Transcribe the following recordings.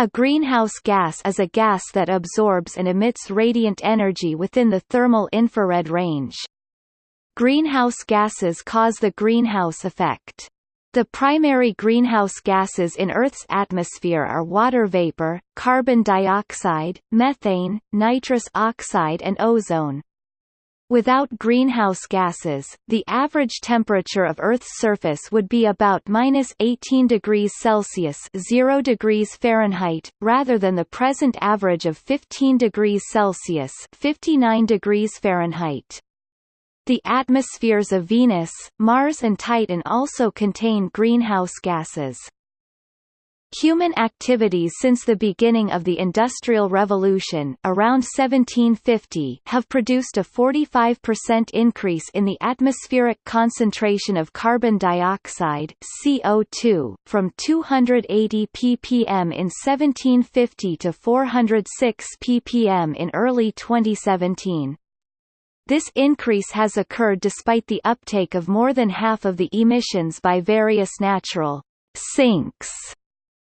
A greenhouse gas is a gas that absorbs and emits radiant energy within the thermal infrared range. Greenhouse gases cause the greenhouse effect. The primary greenhouse gases in Earth's atmosphere are water vapor, carbon dioxide, methane, nitrous oxide and ozone. Without greenhouse gases, the average temperature of Earth's surface would be about minus 18 degrees Celsius 0 degrees Fahrenheit, rather than the present average of 15 degrees Celsius 59 degrees Fahrenheit. The atmospheres of Venus, Mars and Titan also contain greenhouse gases. Human activities since the beginning of the Industrial Revolution around 1750 have produced a 45% increase in the atmospheric concentration of carbon dioxide CO2, from 280 ppm in 1750 to 406 ppm in early 2017. This increase has occurred despite the uptake of more than half of the emissions by various natural sinks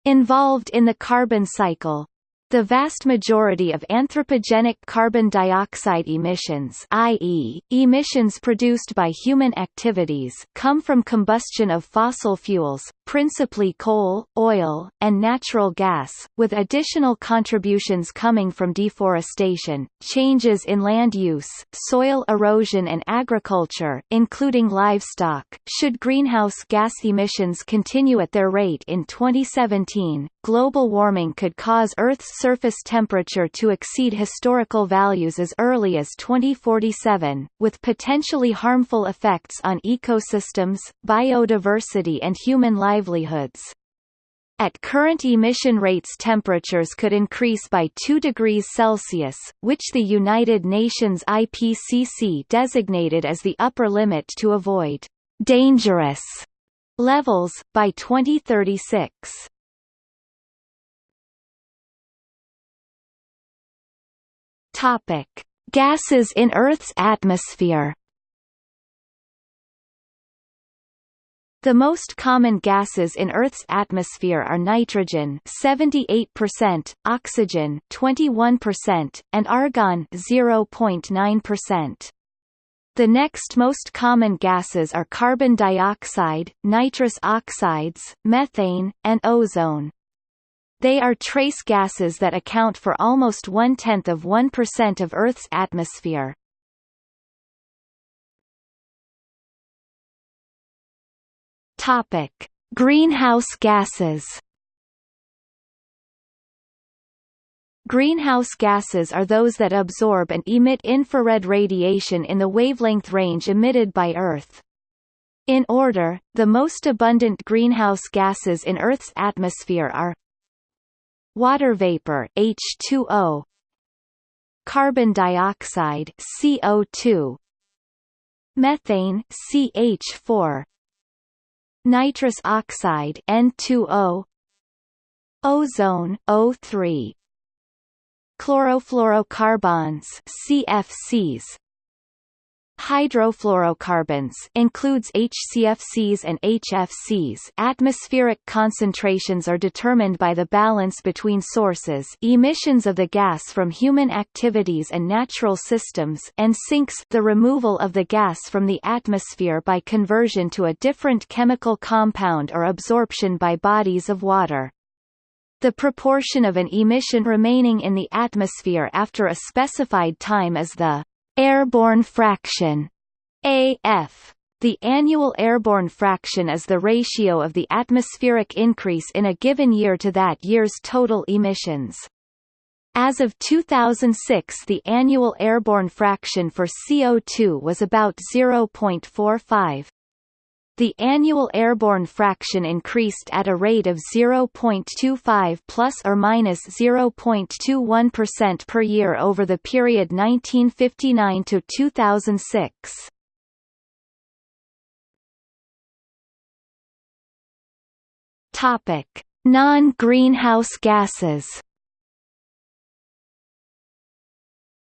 involved in the carbon cycle. The vast majority of anthropogenic carbon dioxide emissions i.e., emissions produced by human activities come from combustion of fossil fuels, principally coal, oil, and natural gas, with additional contributions coming from deforestation, changes in land use, soil erosion and agriculture including livestock. Should greenhouse gas emissions continue at their rate in 2017, global warming could cause Earth's surface temperature to exceed historical values as early as 2047, with potentially harmful effects on ecosystems, biodiversity and human life livelihoods. At current emission rates temperatures could increase by 2 degrees Celsius, which the United Nations IPCC designated as the upper limit to avoid dangerous levels, by 2036. Topic. Gases in Earth's atmosphere The most common gases in Earth's atmosphere are nitrogen 78%, oxygen 21%, and argon 0.9%. The next most common gases are carbon dioxide, nitrous oxides, methane, and ozone. They are trace gases that account for almost one-tenth of 1% of Earth's atmosphere. Topic: Greenhouse gases. Greenhouse gases are those that absorb and emit infrared radiation in the wavelength range emitted by Earth. In order, the most abundant greenhouse gases in Earth's atmosphere are water vapor H2O carbon dioxide CO2 methane CH4 nitrous oxide N2O ozone O3 chlorofluorocarbons CFCs Hydrofluorocarbons includes HCFCs and HFCs. Atmospheric concentrations are determined by the balance between sources, emissions of the gas from human activities and natural systems, and sinks, the removal of the gas from the atmosphere by conversion to a different chemical compound or absorption by bodies of water. The proportion of an emission remaining in the atmosphere after a specified time is the Airborne fraction AF. The annual airborne fraction is the ratio of the atmospheric increase in a given year to that year's total emissions. As of 2006 the annual airborne fraction for CO2 was about 0.45 the annual airborne fraction increased at a rate of 0.25 plus or minus 0.21% per year over the period 1959 to 2006. Topic: Non-greenhouse gases.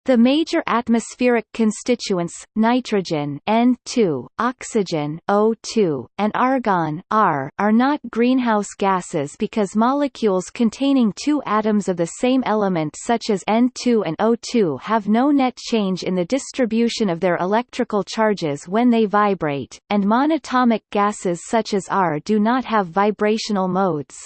The major atmospheric constituents, nitrogen N2, oxygen O2, and argon Ar, are not greenhouse gases because molecules containing two atoms of the same element such as N2 and O2 have no net change in the distribution of their electrical charges when they vibrate, and monatomic gases such as Ar do not have vibrational modes.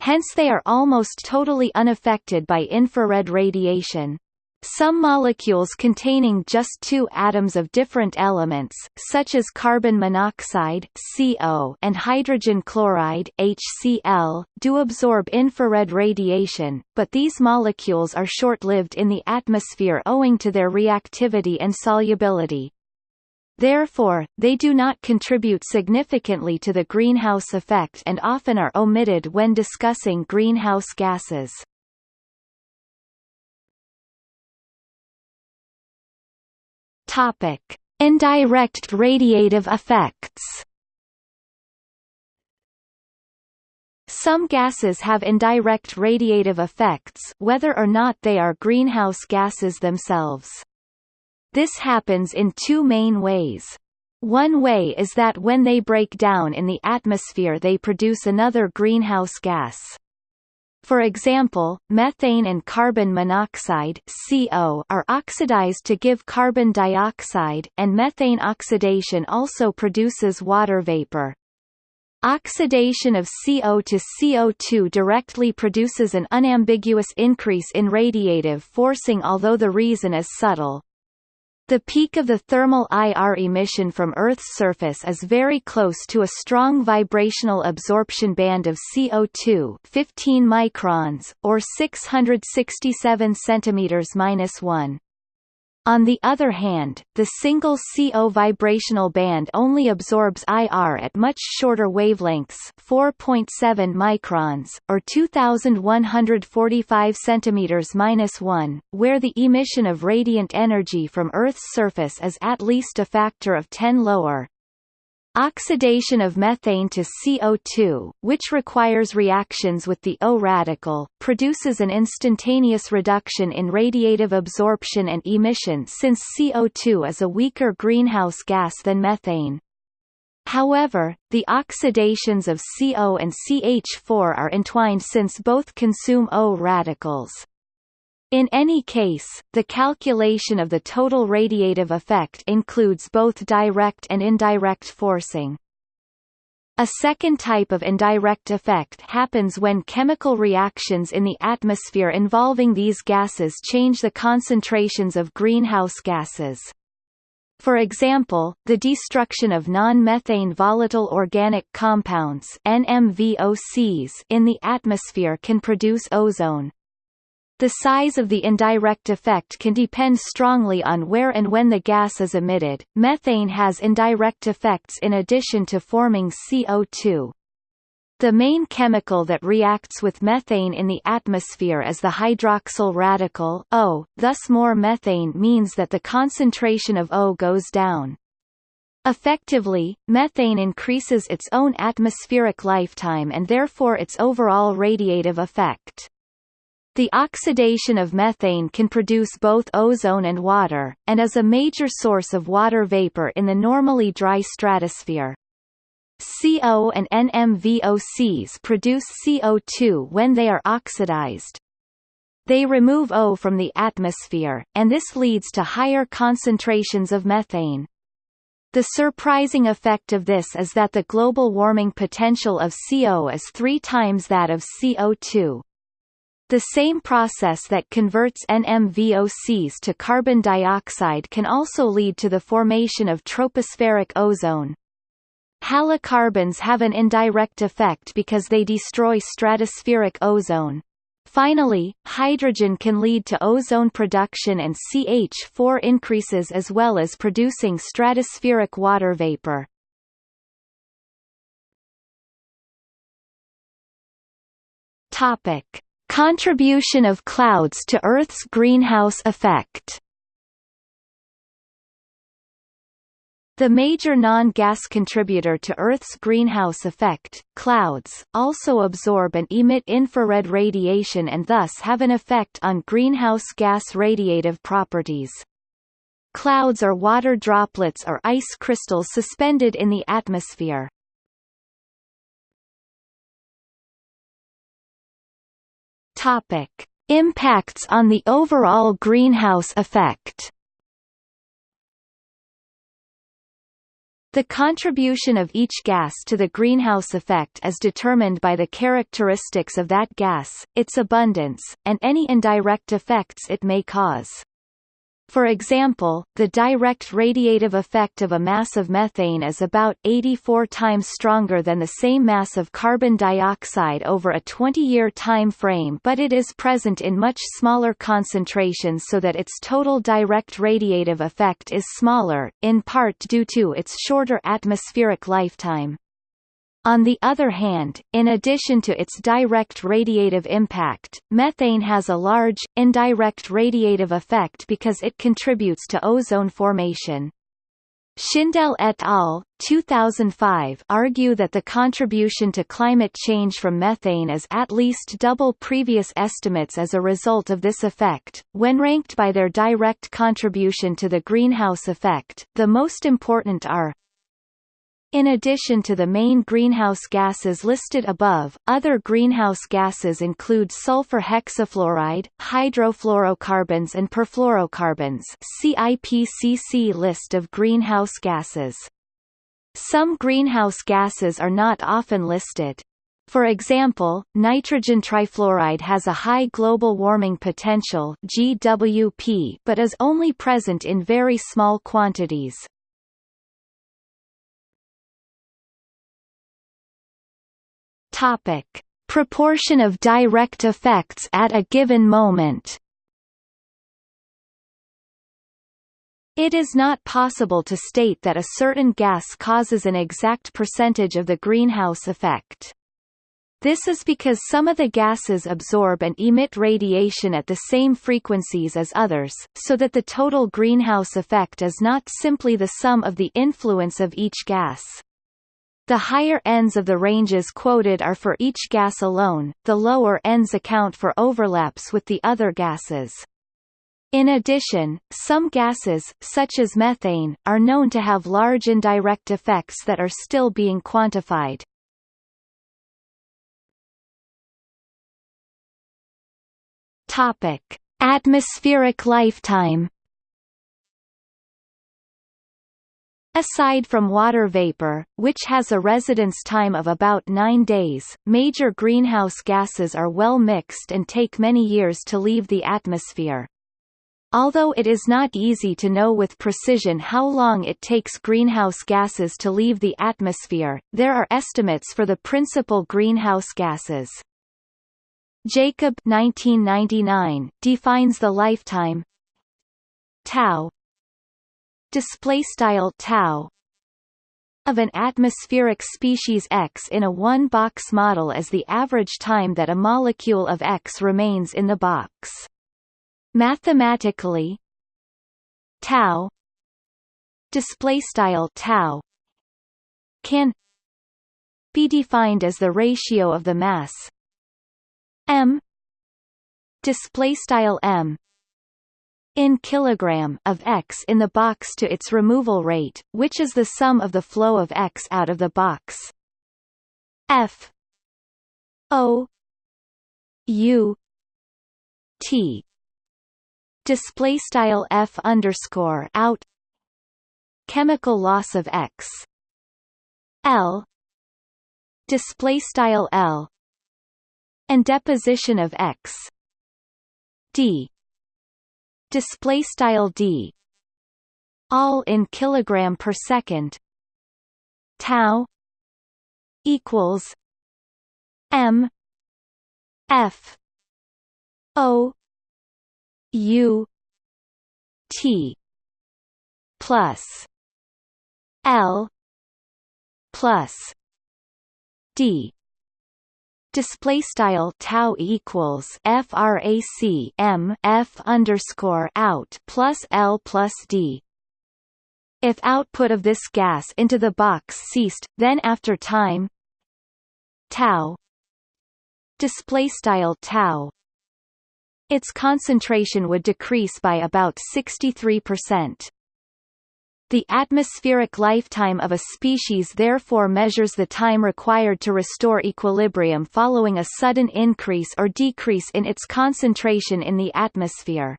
Hence they are almost totally unaffected by infrared radiation. Some molecules containing just two atoms of different elements, such as carbon monoxide (CO) and hydrogen chloride (HCl), do absorb infrared radiation, but these molecules are short-lived in the atmosphere owing to their reactivity and solubility. Therefore, they do not contribute significantly to the greenhouse effect and often are omitted when discussing greenhouse gases. Topic: Indirect radiative effects. Some gases have indirect radiative effects whether or not they are greenhouse gases themselves. This happens in two main ways. One way is that when they break down in the atmosphere they produce another greenhouse gas. For example, methane and carbon monoxide CO are oxidized to give carbon dioxide, and methane oxidation also produces water vapor. Oxidation of CO to CO2 directly produces an unambiguous increase in radiative forcing although the reason is subtle. The peak of the thermal IR emission from Earth's surface is very close to a strong vibrational absorption band of CO2 15 microns, or 667 cm-1. On the other hand, the single CO vibrational band only absorbs IR at much shorter wavelengths 4.7 microns, or 2145 cm-1, where the emission of radiant energy from Earth's surface is at least a factor of 10 lower. Oxidation of methane to CO2, which requires reactions with the O radical, produces an instantaneous reduction in radiative absorption and emission since CO2 is a weaker greenhouse gas than methane. However, the oxidations of CO and CH4 are entwined since both consume O radicals. In any case, the calculation of the total radiative effect includes both direct and indirect forcing. A second type of indirect effect happens when chemical reactions in the atmosphere involving these gases change the concentrations of greenhouse gases. For example, the destruction of non-methane volatile organic compounds NMVOCs in the atmosphere can produce ozone. The size of the indirect effect can depend strongly on where and when the gas is emitted. Methane has indirect effects in addition to forming CO2. The main chemical that reacts with methane in the atmosphere is the hydroxyl radical O, thus more methane means that the concentration of O goes down. Effectively, methane increases its own atmospheric lifetime and therefore its overall radiative effect. The oxidation of methane can produce both ozone and water, and is a major source of water vapor in the normally dry stratosphere. CO and NMVOCs produce CO2 when they are oxidized. They remove O from the atmosphere, and this leads to higher concentrations of methane. The surprising effect of this is that the global warming potential of CO is three times that of CO2. The same process that converts NMVOCs to carbon dioxide can also lead to the formation of tropospheric ozone. Halocarbons have an indirect effect because they destroy stratospheric ozone. Finally, hydrogen can lead to ozone production and CH4 increases as well as producing stratospheric water vapor. Topic: Contribution of clouds to Earth's greenhouse effect The major non-gas contributor to Earth's greenhouse effect, clouds, also absorb and emit infrared radiation and thus have an effect on greenhouse gas radiative properties. Clouds are water droplets or ice crystals suspended in the atmosphere. Topic: Impacts on the overall greenhouse effect. The contribution of each gas to the greenhouse effect is determined by the characteristics of that gas, its abundance, and any indirect effects it may cause. For example, the direct radiative effect of a mass of methane is about 84 times stronger than the same mass of carbon dioxide over a 20-year time frame but it is present in much smaller concentrations so that its total direct radiative effect is smaller, in part due to its shorter atmospheric lifetime. On the other hand, in addition to its direct radiative impact, methane has a large, indirect radiative effect because it contributes to ozone formation. Shindell et al. 2005 argue that the contribution to climate change from methane is at least double previous estimates as a result of this effect. When ranked by their direct contribution to the greenhouse effect, the most important are in addition to the main greenhouse gases listed above, other greenhouse gases include sulfur hexafluoride, hydrofluorocarbons and perfluorocarbons CIPCC list of greenhouse gases. Some greenhouse gases are not often listed. For example, nitrogen trifluoride has a high global warming potential GWP but is only present in very small quantities. Topic: Proportion of direct effects at a given moment. It is not possible to state that a certain gas causes an exact percentage of the greenhouse effect. This is because some of the gases absorb and emit radiation at the same frequencies as others, so that the total greenhouse effect is not simply the sum of the influence of each gas. The higher ends of the ranges quoted are for each gas alone, the lower ends account for overlaps with the other gases. In addition, some gases, such as methane, are known to have large indirect effects that are still being quantified. Topic: Atmospheric lifetime Aside from water vapor, which has a residence time of about nine days, major greenhouse gases are well mixed and take many years to leave the atmosphere. Although it is not easy to know with precision how long it takes greenhouse gases to leave the atmosphere, there are estimates for the principal greenhouse gases. Jacob 1999 defines the lifetime tau display style tau of an atmospheric species X in a one-box model as the average time that a molecule of X remains in the box. Mathematically, tau display style tau can be defined as the ratio of the mass m display style m in kilogram of X in the box to its removal rate, which is the sum of the flow of X out of the box. F O U T. Display style F underscore out. Chemical loss of X. L. Display style L. And deposition of X. D display style d. All in kilogram per second. Tau equals m f o u t plus l plus d display style tau equals frac m f underscore out plus l plus d If output of this gas into the box ceased, then after time tau display style tau its concentration would decrease by about 63%. The atmospheric lifetime of a species therefore measures the time required to restore equilibrium following a sudden increase or decrease in its concentration in the atmosphere.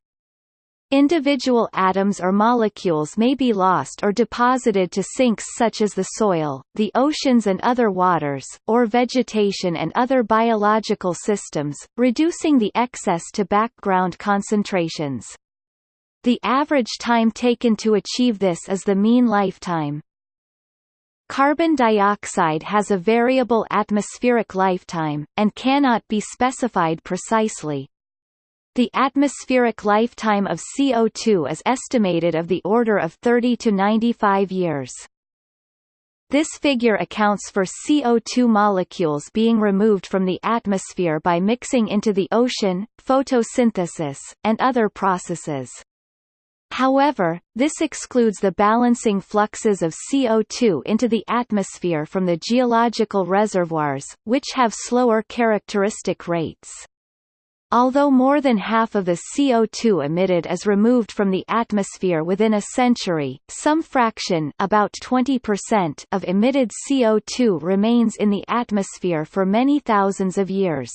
Individual atoms or molecules may be lost or deposited to sinks such as the soil, the oceans and other waters, or vegetation and other biological systems, reducing the excess to background concentrations. The average time taken to achieve this is the mean lifetime. Carbon dioxide has a variable atmospheric lifetime, and cannot be specified precisely. The atmospheric lifetime of CO2 is estimated of the order of 30 to 95 years. This figure accounts for CO2 molecules being removed from the atmosphere by mixing into the ocean, photosynthesis, and other processes. However, this excludes the balancing fluxes of CO2 into the atmosphere from the geological reservoirs, which have slower characteristic rates. Although more than half of the CO2 emitted is removed from the atmosphere within a century, some fraction about 20% of emitted CO2 remains in the atmosphere for many thousands of years.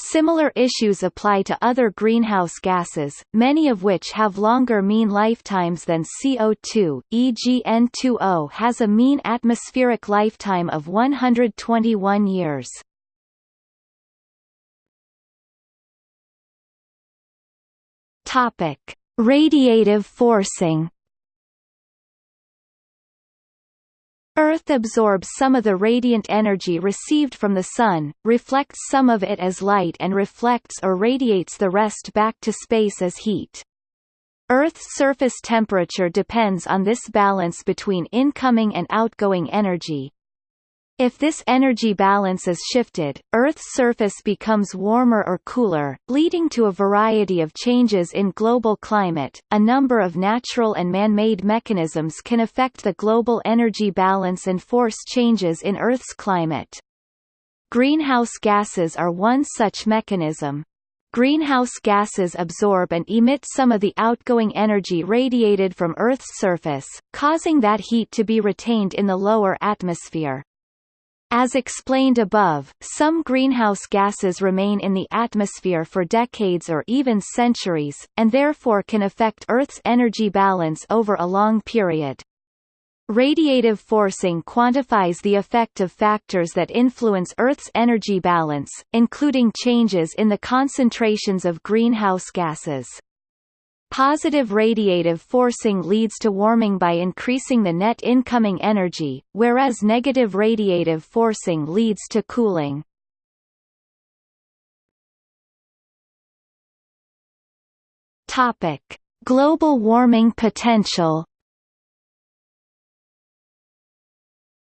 Similar issues apply to other greenhouse gases, many of which have longer mean lifetimes than CO2, e.g. N2O has a mean atmospheric lifetime of 121 years. Radiative forcing. Earth absorbs some of the radiant energy received from the Sun, reflects some of it as light and reflects or radiates the rest back to space as heat. Earth's surface temperature depends on this balance between incoming and outgoing energy, if this energy balance is shifted, Earth's surface becomes warmer or cooler, leading to a variety of changes in global climate. A number of natural and man-made mechanisms can affect the global energy balance and force changes in Earth's climate. Greenhouse gases are one such mechanism. Greenhouse gases absorb and emit some of the outgoing energy radiated from Earth's surface, causing that heat to be retained in the lower atmosphere. As explained above, some greenhouse gases remain in the atmosphere for decades or even centuries, and therefore can affect Earth's energy balance over a long period. Radiative forcing quantifies the effect of factors that influence Earth's energy balance, including changes in the concentrations of greenhouse gases. Positive radiative forcing leads to warming by increasing the net incoming energy, whereas negative radiative forcing leads to cooling. Topic: Global warming potential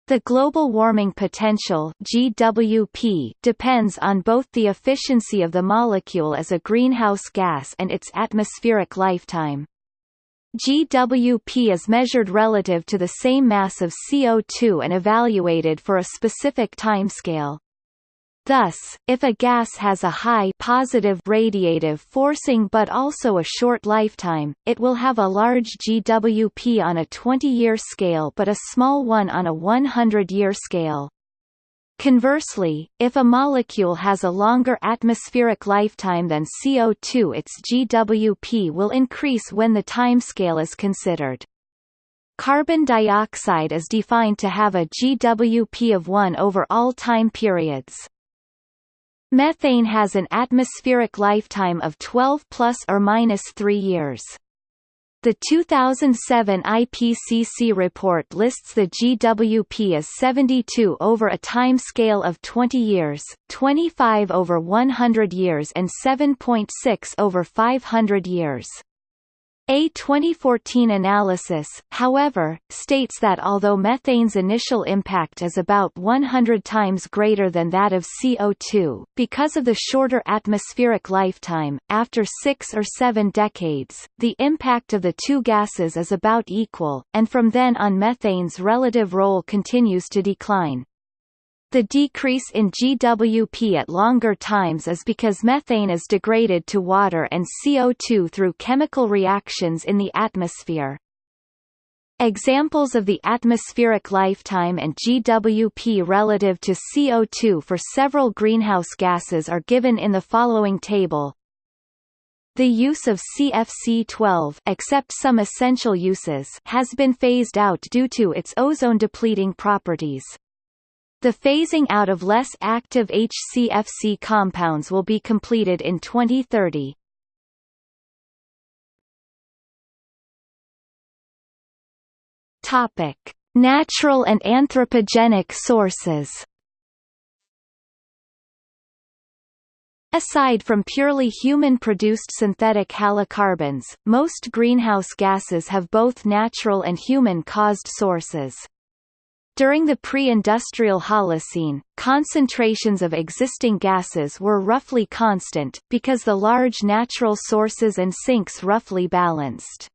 The global warming potential GWP depends on both the efficiency of the molecule as a greenhouse gas and its atmospheric lifetime. GWP is measured relative to the same mass of CO2 and evaluated for a specific timescale. Thus, if a gas has a high positive radiative forcing but also a short lifetime, it will have a large GWP on a 20-year scale but a small one on a 100-year scale. Conversely, if a molecule has a longer atmospheric lifetime than CO2 its GWP will increase when the timescale is considered. Carbon dioxide is defined to have a GWP of 1 over all time periods. Methane has an atmospheric lifetime of 12 plus or minus 3 years. The 2007 IPCC report lists the GWP as 72 over a time scale of 20 years, 25 over 100 years and 7.6 over 500 years. A 2014 analysis, however, states that although methane's initial impact is about 100 times greater than that of CO2, because of the shorter atmospheric lifetime, after six or seven decades, the impact of the two gases is about equal, and from then on methane's relative role continues to decline. The decrease in GWP at longer times is because methane is degraded to water and CO2 through chemical reactions in the atmosphere. Examples of the atmospheric lifetime and GWP relative to CO2 for several greenhouse gases are given in the following table. The use of CFC-12 except some essential uses has been phased out due to its ozone-depleting properties. The phasing out of less active HCFC compounds will be completed in 2030. Topic: Natural and anthropogenic sources. Aside from purely human-produced synthetic halocarbons, most greenhouse gases have both natural and human-caused sources. During the pre-industrial Holocene, concentrations of existing gases were roughly constant, because the large natural sources and sinks roughly balanced.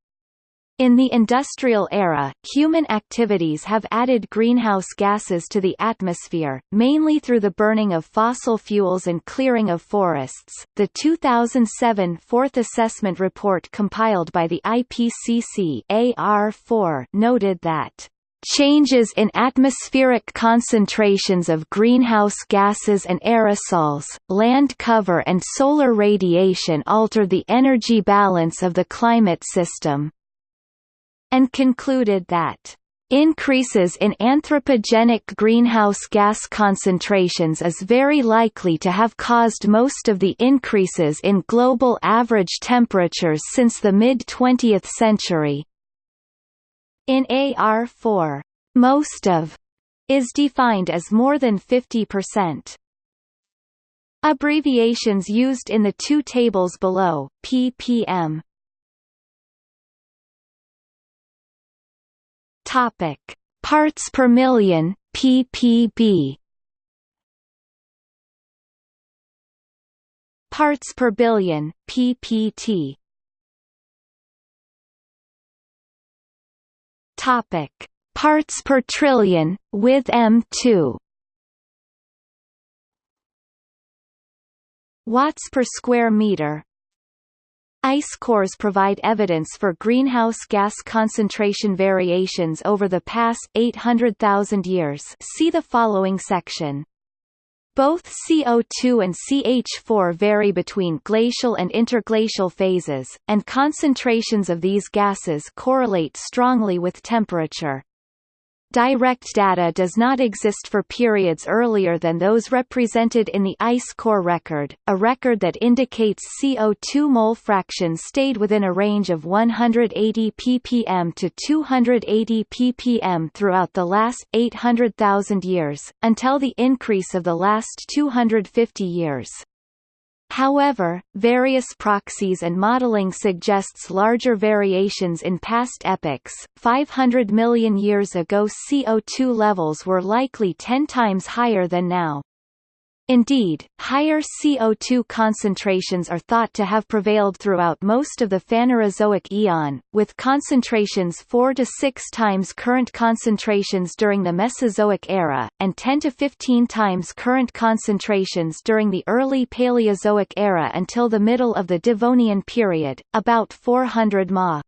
In the industrial era, human activities have added greenhouse gases to the atmosphere, mainly through the burning of fossil fuels and clearing of forests. The 2007 Fourth Assessment Report compiled by the IPCC AR4 noted that Changes in atmospheric concentrations of greenhouse gases and aerosols, land cover and solar radiation alter the energy balance of the climate system. And concluded that Increases in anthropogenic greenhouse gas concentrations is very likely to have caused most of the increases in global average temperatures since the mid-20th century, in AR4, most of is defined as more than 50%. Abbreviations used in the two tables below, ppm. Topic: Parts per million, ppb. Parts per billion, ppt. Topic: Parts per trillion with M2. Watts per square meter. Ice cores provide evidence for greenhouse gas concentration variations over the past 800,000 years. See the following section. Both CO2 and CH4 vary between glacial and interglacial phases, and concentrations of these gases correlate strongly with temperature. Direct data does not exist for periods earlier than those represented in the ice core record, a record that indicates CO2 mole fraction stayed within a range of 180 ppm to 280 ppm throughout the last 800,000 years, until the increase of the last 250 years. However, various proxies and modeling suggests larger variations in past epochs. 500 million years ago CO2 levels were likely 10 times higher than now. Indeed, higher CO2 concentrations are thought to have prevailed throughout most of the Phanerozoic eon, with concentrations 4 to 6 times current concentrations during the Mesozoic era, and 10 to 15 times current concentrations during the early Paleozoic era until the middle of the Devonian period, about 400 ma.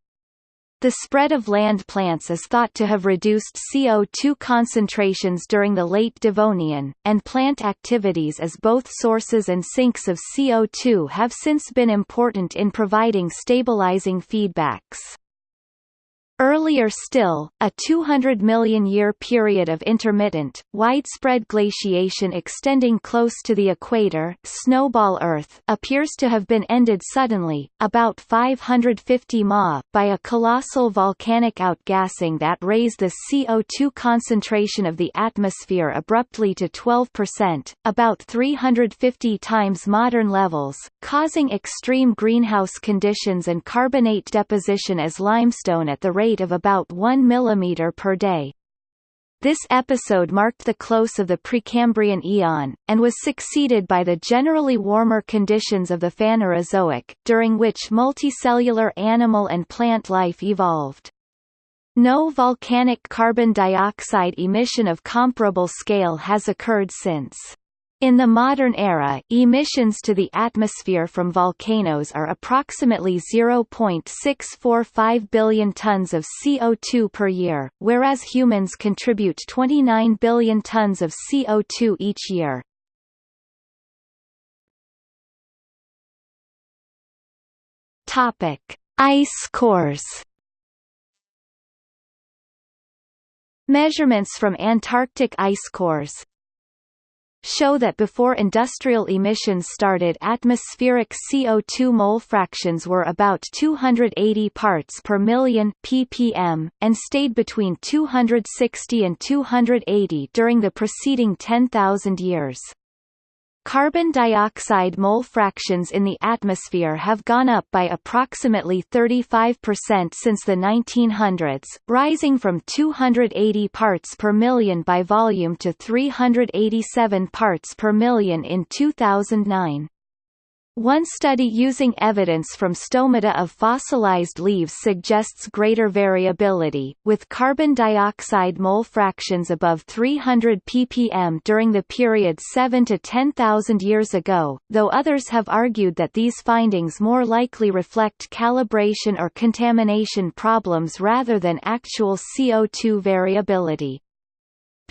The spread of land plants is thought to have reduced CO2 concentrations during the late Devonian, and plant activities as both sources and sinks of CO2 have since been important in providing stabilizing feedbacks. Earlier still, a 200 million year period of intermittent, widespread glaciation extending close to the equator snowball Earth appears to have been ended suddenly, about 550 ma, by a colossal volcanic outgassing that raised the CO2 concentration of the atmosphere abruptly to 12%, about 350 times modern levels, causing extreme greenhouse conditions and carbonate deposition as limestone at the rate rate of about 1 mm per day. This episode marked the close of the Precambrian eon, and was succeeded by the generally warmer conditions of the Phanerozoic, during which multicellular animal and plant life evolved. No volcanic carbon dioxide emission of comparable scale has occurred since. In the modern era, emissions to the atmosphere from volcanoes are approximately 0.645 billion tons of CO2 per year, whereas humans contribute 29 billion tons of CO2 each year. Topic: Ice cores. Measurements from Antarctic ice cores, show that before industrial emissions started atmospheric CO2 mole fractions were about 280 parts per million ppm, and stayed between 260 and 280 during the preceding 10,000 years. Carbon dioxide mole fractions in the atmosphere have gone up by approximately 35% since the 1900s, rising from 280 parts per million by volume to 387 parts per million in 2009. One study using evidence from stomata of fossilized leaves suggests greater variability, with carbon dioxide mole fractions above 300 ppm during the period 7 to 10,000 years ago, though others have argued that these findings more likely reflect calibration or contamination problems rather than actual CO2 variability.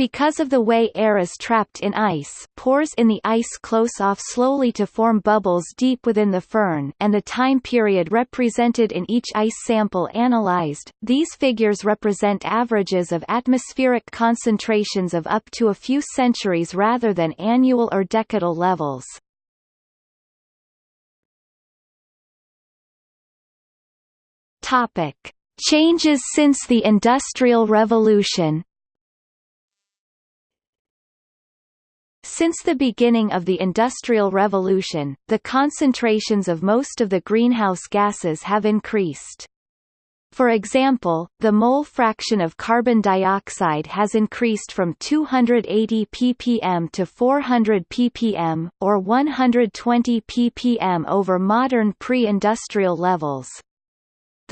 Because of the way air is trapped in ice pores in the ice close off slowly to form bubbles deep within the firn and the time period represented in each ice sample analyzed, these figures represent averages of atmospheric concentrations of up to a few centuries rather than annual or decadal levels. Changes since the Industrial Revolution Since the beginning of the Industrial Revolution, the concentrations of most of the greenhouse gases have increased. For example, the mole fraction of carbon dioxide has increased from 280 ppm to 400 ppm, or 120 ppm over modern pre-industrial levels.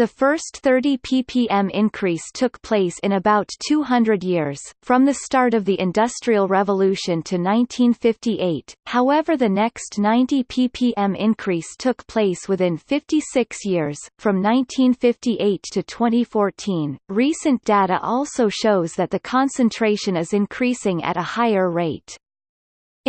The first 30 ppm increase took place in about 200 years, from the start of the Industrial Revolution to 1958, however the next 90 ppm increase took place within 56 years, from 1958 to 2014. Recent data also shows that the concentration is increasing at a higher rate.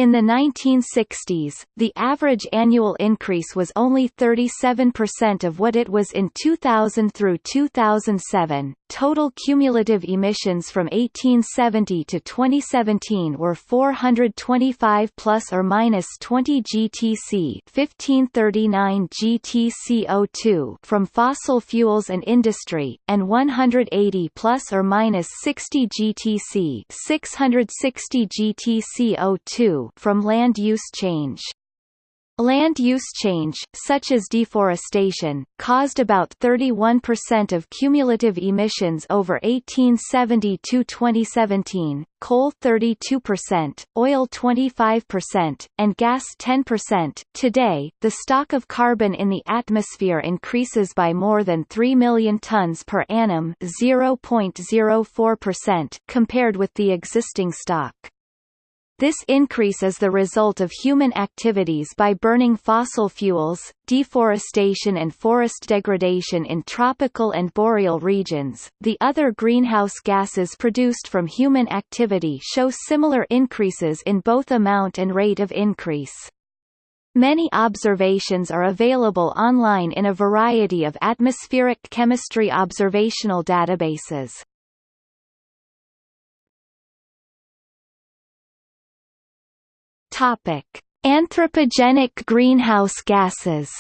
In the 1960s, the average annual increase was only 37% of what it was in 2000 through 2007. Total cumulative emissions from 1870 to 2017 were 425 plus or minus 20 GTC, 1539 GTCO2 from fossil fuels and industry, and 180 plus or minus 60 GTC, 660 GTCO2 from land use change. Land use change, such as deforestation, caused about 31% of cumulative emissions over 1870 to 2017, coal 32%, oil 25%, and gas 10%. Today, the stock of carbon in the atmosphere increases by more than 3 million tons per annum 0.04% compared with the existing stock. This increase is the result of human activities by burning fossil fuels, deforestation and forest degradation in tropical and boreal regions. The other greenhouse gases produced from human activity show similar increases in both amount and rate of increase. Many observations are available online in a variety of atmospheric chemistry observational databases. Topic: Anthropogenic greenhouse gases.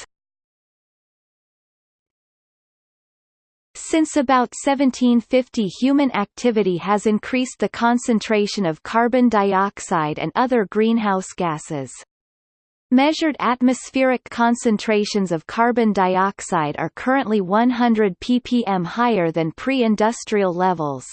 Since about 1750 human activity has increased the concentration of carbon dioxide and other greenhouse gases. Measured atmospheric concentrations of carbon dioxide are currently 100 ppm higher than pre-industrial levels.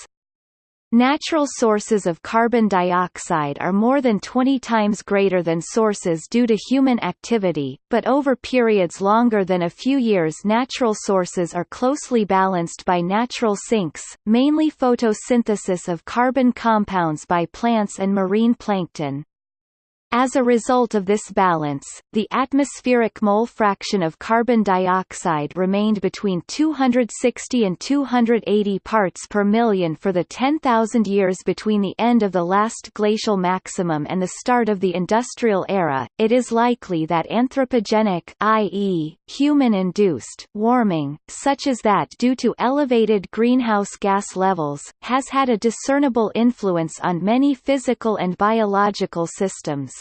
Natural sources of carbon dioxide are more than 20 times greater than sources due to human activity, but over periods longer than a few years natural sources are closely balanced by natural sinks, mainly photosynthesis of carbon compounds by plants and marine plankton. As a result of this balance, the atmospheric mole fraction of carbon dioxide remained between 260 and 280 parts per million for the 10,000 years between the end of the last glacial maximum and the start of the industrial era. It is likely that anthropogenic, i.e., human-induced warming, such as that due to elevated greenhouse gas levels, has had a discernible influence on many physical and biological systems.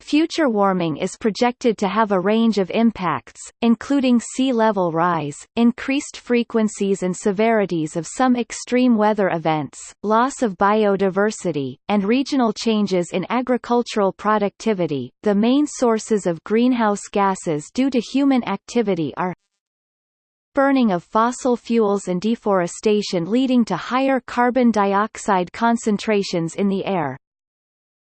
Future warming is projected to have a range of impacts, including sea level rise, increased frequencies and severities of some extreme weather events, loss of biodiversity, and regional changes in agricultural productivity. The main sources of greenhouse gases due to human activity are burning of fossil fuels and deforestation leading to higher carbon dioxide concentrations in the air,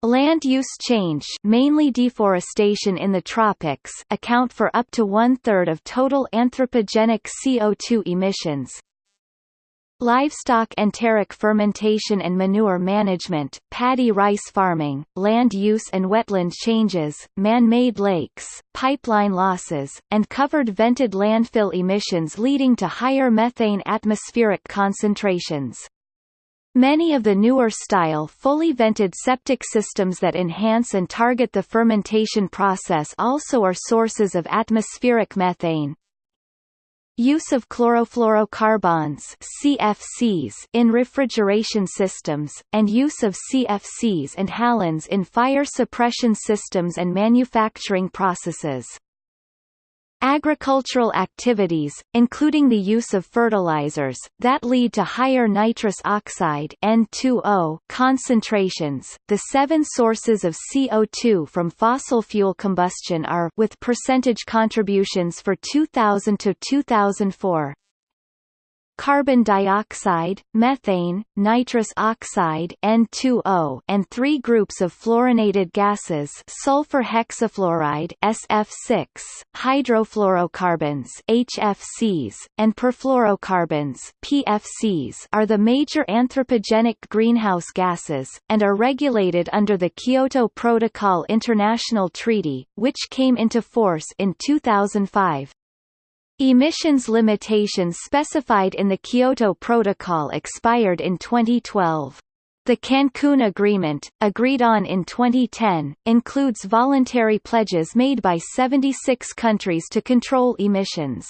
Land use change mainly deforestation in the tropics account for up to one-third of total anthropogenic CO2 emissions. Livestock enteric fermentation and manure management, paddy rice farming, land use and wetland changes, man-made lakes, pipeline losses, and covered vented landfill emissions leading to higher methane atmospheric concentrations. Many of the newer style fully vented septic systems that enhance and target the fermentation process also are sources of atmospheric methane. Use of chlorofluorocarbons CFCs in refrigeration systems, and use of CFCs and halons in fire suppression systems and manufacturing processes. Agricultural activities, including the use of fertilizers, that lead to higher nitrous oxide N2O concentrations. The seven sources of CO2 from fossil fuel combustion are with percentage contributions for 2000 to 2004 carbon dioxide, methane, nitrous oxide N2O, and three groups of fluorinated gases sulfur hexafluoride SF6, hydrofluorocarbons HFCs, and perfluorocarbons PFCs are the major anthropogenic greenhouse gases, and are regulated under the Kyoto Protocol International Treaty, which came into force in 2005. Emissions limitations specified in the Kyoto Protocol expired in 2012. The Cancun Agreement, agreed on in 2010, includes voluntary pledges made by 76 countries to control emissions.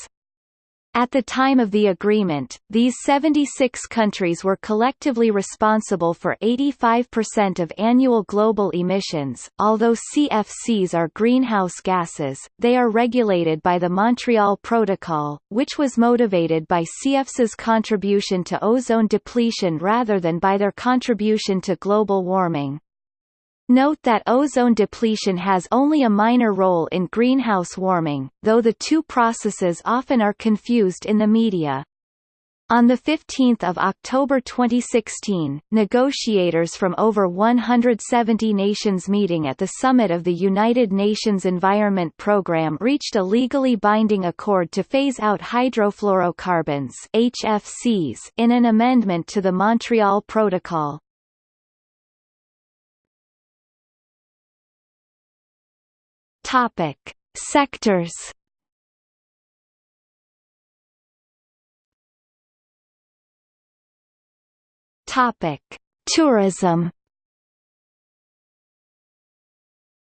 At the time of the agreement, these 76 countries were collectively responsible for 85% of annual global emissions. Although CFCs are greenhouse gases, they are regulated by the Montreal Protocol, which was motivated by CFCs' contribution to ozone depletion rather than by their contribution to global warming. Note that ozone depletion has only a minor role in greenhouse warming, though the two processes often are confused in the media. On 15 October 2016, negotiators from over 170 nations meeting at the summit of the United Nations Environment Programme reached a legally binding accord to phase out hydrofluorocarbons HFCs in an amendment to the Montreal Protocol. Topic: Sectors. Topic: Tourism.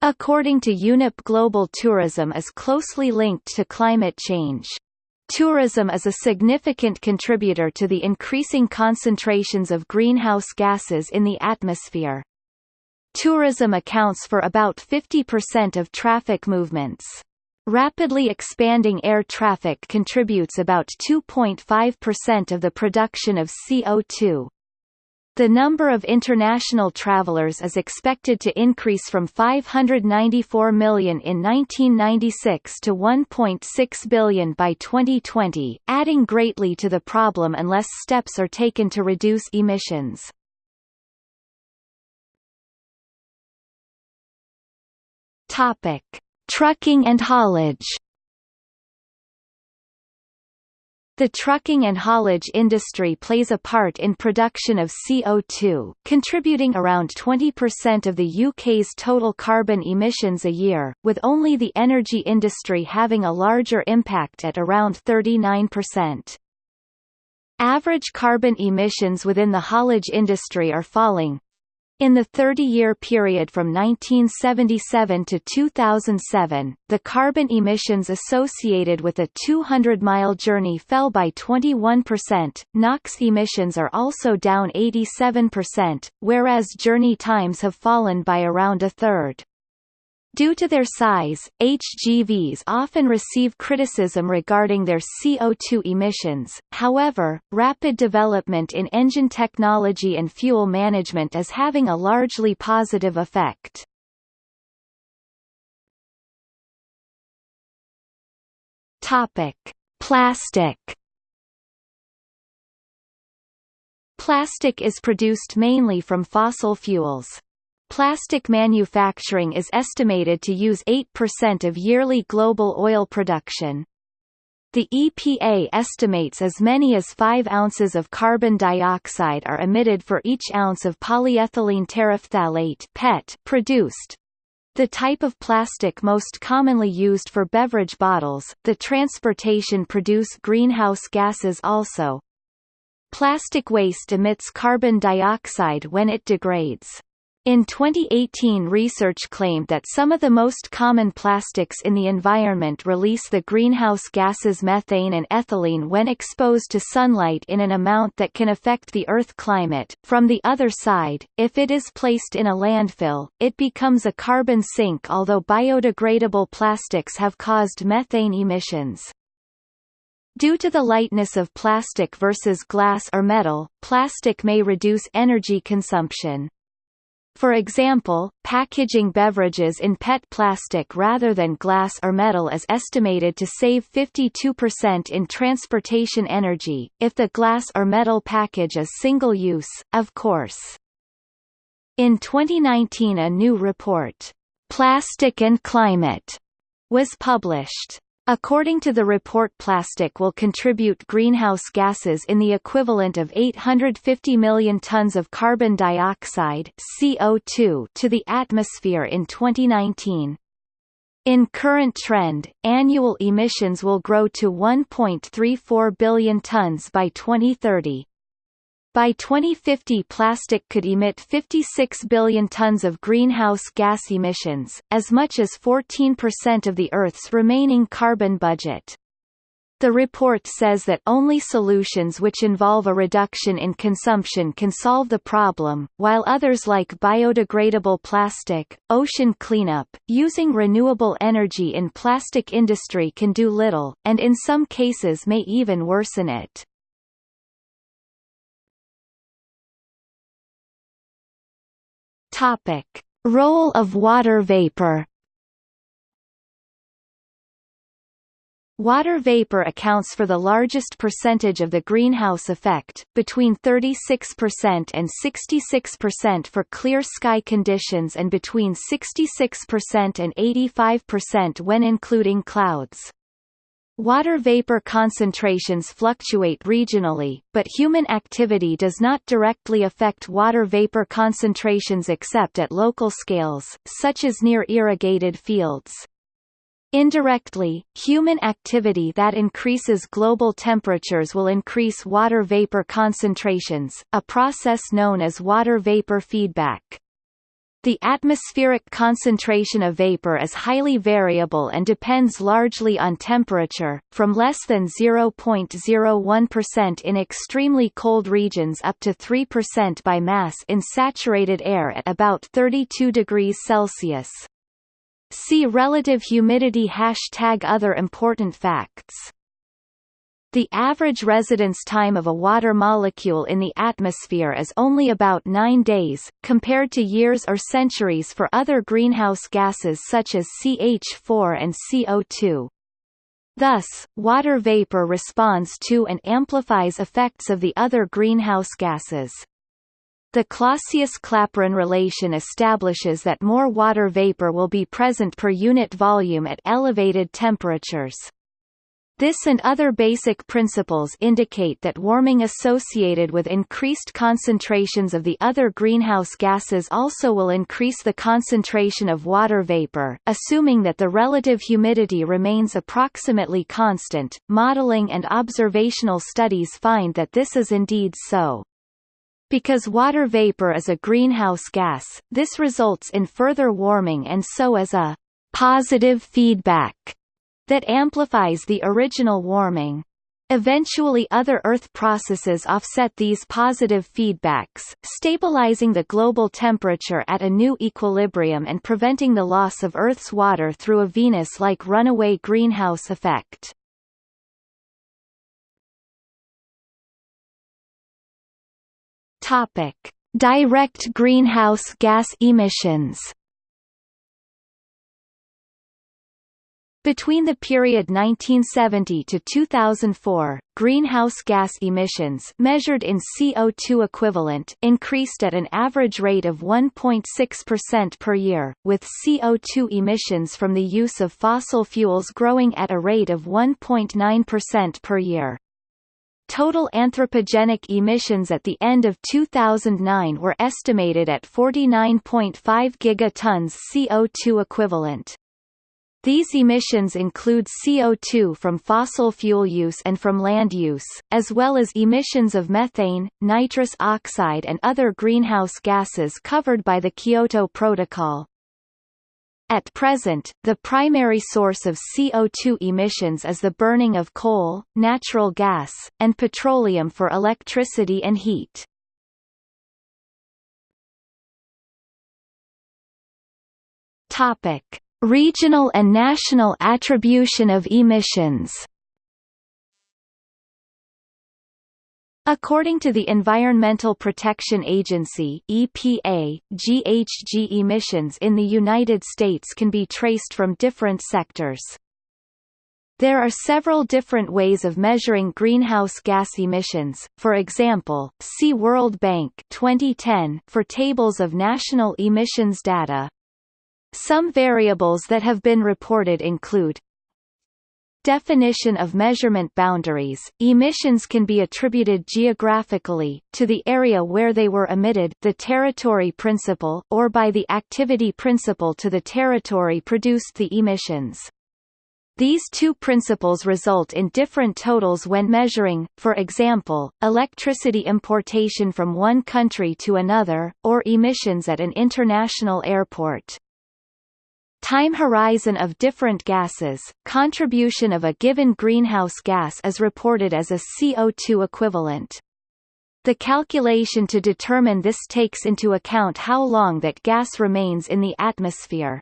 According to UNEP global tourism is closely linked to climate change. Tourism is a significant contributor to the increasing concentrations of greenhouse gases in the atmosphere. Tourism accounts for about 50% of traffic movements. Rapidly expanding air traffic contributes about 2.5% of the production of CO2. The number of international travelers is expected to increase from 594 million in 1996 to 1.6 billion by 2020, adding greatly to the problem unless steps are taken to reduce emissions. Topic: Trucking and haulage. The trucking and haulage industry plays a part in production of CO2, contributing around 20% of the UK's total carbon emissions a year, with only the energy industry having a larger impact at around 39%. Average carbon emissions within the haulage industry are falling, in the 30-year period from 1977 to 2007, the carbon emissions associated with a 200-mile journey fell by 21%, NOx emissions are also down 87%, whereas journey times have fallen by around a third. Due to their size, HGVs often receive criticism regarding their CO2 emissions, however, rapid development in engine technology and fuel management is having a largely positive effect. Plastic Plastic is produced mainly from fossil fuels. Plastic manufacturing is estimated to use 8% of yearly global oil production. The EPA estimates as many as 5 ounces of carbon dioxide are emitted for each ounce of polyethylene terephthalate PET produced. The type of plastic most commonly used for beverage bottles, the transportation produce greenhouse gases also. Plastic waste emits carbon dioxide when it degrades. In 2018 research claimed that some of the most common plastics in the environment release the greenhouse gases methane and ethylene when exposed to sunlight in an amount that can affect the Earth climate. From the other side, if it is placed in a landfill, it becomes a carbon sink although biodegradable plastics have caused methane emissions. Due to the lightness of plastic versus glass or metal, plastic may reduce energy consumption. For example, packaging beverages in PET plastic rather than glass or metal is estimated to save 52% in transportation energy, if the glass or metal package is single-use, of course. In 2019 a new report, "'Plastic and Climate' was published. According to the report plastic will contribute greenhouse gases in the equivalent of 850 million tons of carbon dioxide CO2 to the atmosphere in 2019. In current trend, annual emissions will grow to 1.34 billion tons by 2030. By 2050 plastic could emit 56 billion tons of greenhouse gas emissions, as much as 14% of the Earth's remaining carbon budget. The report says that only solutions which involve a reduction in consumption can solve the problem, while others like biodegradable plastic, ocean cleanup, using renewable energy in plastic industry can do little, and in some cases may even worsen it. Topic: Role of water vapor. Water vapor accounts for the largest percentage of the greenhouse effect, between 36% and 66% for clear sky conditions and between 66% and 85% when including clouds. Water vapor concentrations fluctuate regionally, but human activity does not directly affect water vapor concentrations except at local scales, such as near irrigated fields. Indirectly, human activity that increases global temperatures will increase water vapor concentrations, a process known as water vapor feedback. The atmospheric concentration of vapor is highly variable and depends largely on temperature, from less than 0.01% in extremely cold regions up to 3% by mass in saturated air at about 32 degrees Celsius. See relative humidity Hashtag Other important facts the average residence time of a water molecule in the atmosphere is only about 9 days, compared to years or centuries for other greenhouse gases such as CH4 and CO2. Thus, water vapor responds to and amplifies effects of the other greenhouse gases. The Clausius-Clapeyron relation establishes that more water vapor will be present per unit volume at elevated temperatures. This and other basic principles indicate that warming associated with increased concentrations of the other greenhouse gases also will increase the concentration of water vapor, assuming that the relative humidity remains approximately constant. Modeling and observational studies find that this is indeed so. Because water vapor is a greenhouse gas, this results in further warming and so as a positive feedback that amplifies the original warming. Eventually other Earth processes offset these positive feedbacks, stabilizing the global temperature at a new equilibrium and preventing the loss of Earth's water through a Venus-like runaway greenhouse effect. Direct greenhouse gas emissions. Between the period 1970 to 2004, greenhouse gas emissions measured in CO2 equivalent increased at an average rate of 1.6% per year, with CO2 emissions from the use of fossil fuels growing at a rate of 1.9% per year. Total anthropogenic emissions at the end of 2009 were estimated at 49.5 gigatons CO2 equivalent. These emissions include CO2 from fossil fuel use and from land use, as well as emissions of methane, nitrous oxide and other greenhouse gases covered by the Kyoto Protocol. At present, the primary source of CO2 emissions is the burning of coal, natural gas, and petroleum for electricity and heat. Topic: Regional and national attribution of emissions According to the Environmental Protection Agency EPA, GHG emissions in the United States can be traced from different sectors. There are several different ways of measuring greenhouse gas emissions, for example, see World Bank 2010 for tables of national emissions data. Some variables that have been reported include Definition of measurement boundaries – Emissions can be attributed geographically, to the area where they were emitted the territory principle or by the activity principle to the territory produced the emissions. These two principles result in different totals when measuring, for example, electricity importation from one country to another, or emissions at an international airport time horizon of different gases, contribution of a given greenhouse gas is reported as a CO2 equivalent. The calculation to determine this takes into account how long that gas remains in the atmosphere.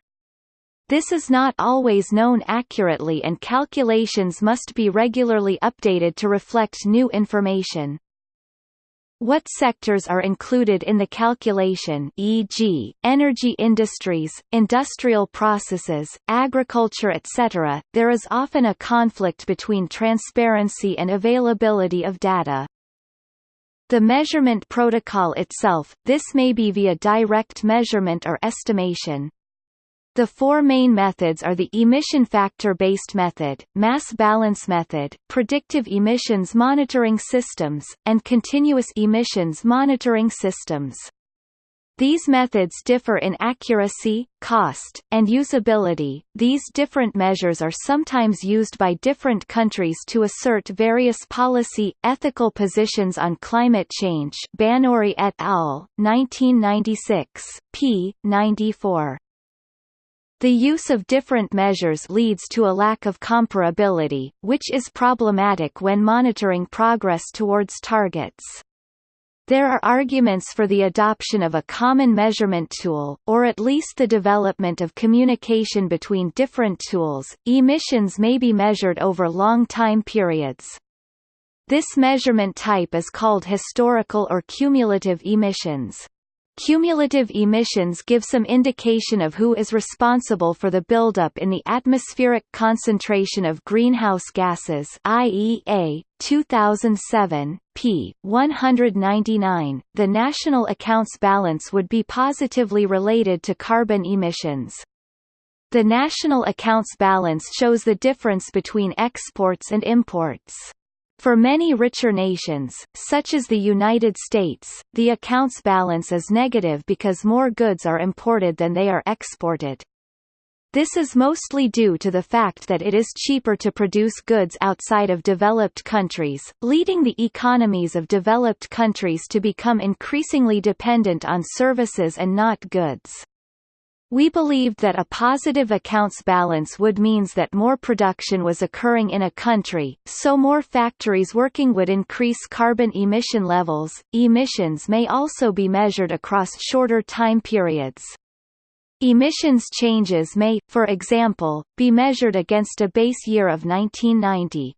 This is not always known accurately and calculations must be regularly updated to reflect new information. What sectors are included in the calculation e.g., energy industries, industrial processes, agriculture etc., there is often a conflict between transparency and availability of data. The measurement protocol itself, this may be via direct measurement or estimation. The four main methods are the emission factor-based method, mass balance method, predictive emissions monitoring systems, and continuous emissions monitoring systems. These methods differ in accuracy, cost, and usability. These different measures are sometimes used by different countries to assert various policy, ethical positions on climate change. Banuri et al. 1996, p. 94. The use of different measures leads to a lack of comparability, which is problematic when monitoring progress towards targets. There are arguments for the adoption of a common measurement tool, or at least the development of communication between different tools. Emissions may be measured over long time periods. This measurement type is called historical or cumulative emissions. Cumulative emissions give some indication of who is responsible for the buildup in the atmospheric concentration of greenhouse gases IEA 2007 p 199 the national accounts balance would be positively related to carbon emissions. The national accounts balance shows the difference between exports and imports for many richer nations, such as the United States, the accounts balance is negative because more goods are imported than they are exported. This is mostly due to the fact that it is cheaper to produce goods outside of developed countries, leading the economies of developed countries to become increasingly dependent on services and not goods. We believed that a positive accounts balance would means that more production was occurring in a country, so more factories working would increase carbon emission levels. Emissions may also be measured across shorter time periods. Emissions changes may, for example, be measured against a base year of 1990,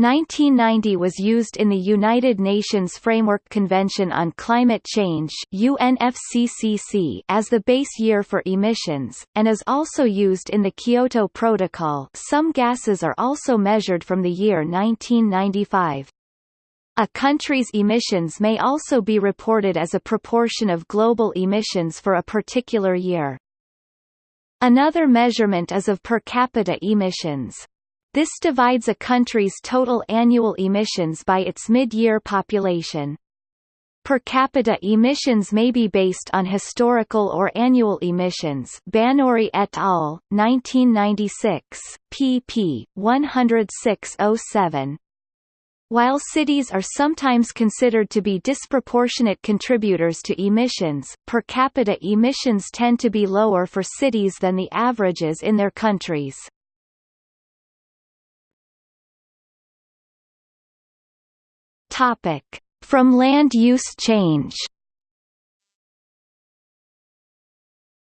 1990 was used in the United Nations Framework Convention on Climate Change UNFCCC as the base year for emissions, and is also used in the Kyoto Protocol some gases are also measured from the year 1995. A country's emissions may also be reported as a proportion of global emissions for a particular year. Another measurement is of per capita emissions. This divides a country's total annual emissions by its mid-year population. Per capita emissions may be based on historical or annual emissions Banuri et al., 1996, pp. 106–07. While cities are sometimes considered to be disproportionate contributors to emissions, per capita emissions tend to be lower for cities than the averages in their countries. Topic: From land use change.